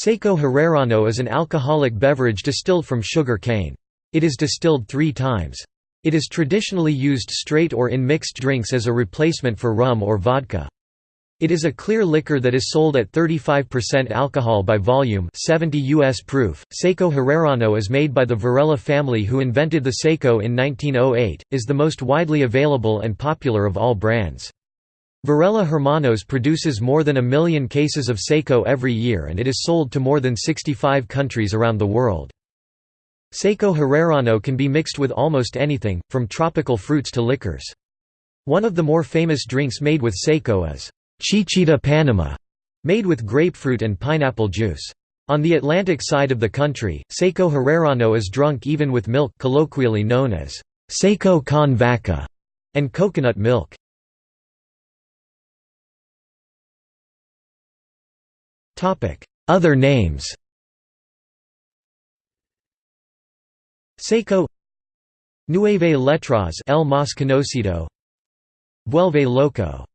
Seco Herrerano is an alcoholic beverage distilled from sugar cane. It is distilled three times. It is traditionally used straight or in mixed drinks as a replacement for rum or vodka. It is a clear liquor that is sold at 35% alcohol by volume 70 US proof. Seco Herrerano is made by the Varela family who invented the Seco in 1908, is the most widely available and popular of all brands. Varela Hermanos produces more than a million cases of Seco every year and it is sold to more than 65 countries around the world. Seco Herrerano can be mixed with almost anything, from tropical fruits to liquors. One of the more famous drinks made with Seco is Chichita Panama, made with grapefruit and pineapple juice. On the Atlantic side of the country, Seco Herrerano is drunk even with milk colloquially known as Seco con vaca and coconut milk. Other names Seco Nueve Letras El Más Conocido Vuelve Loco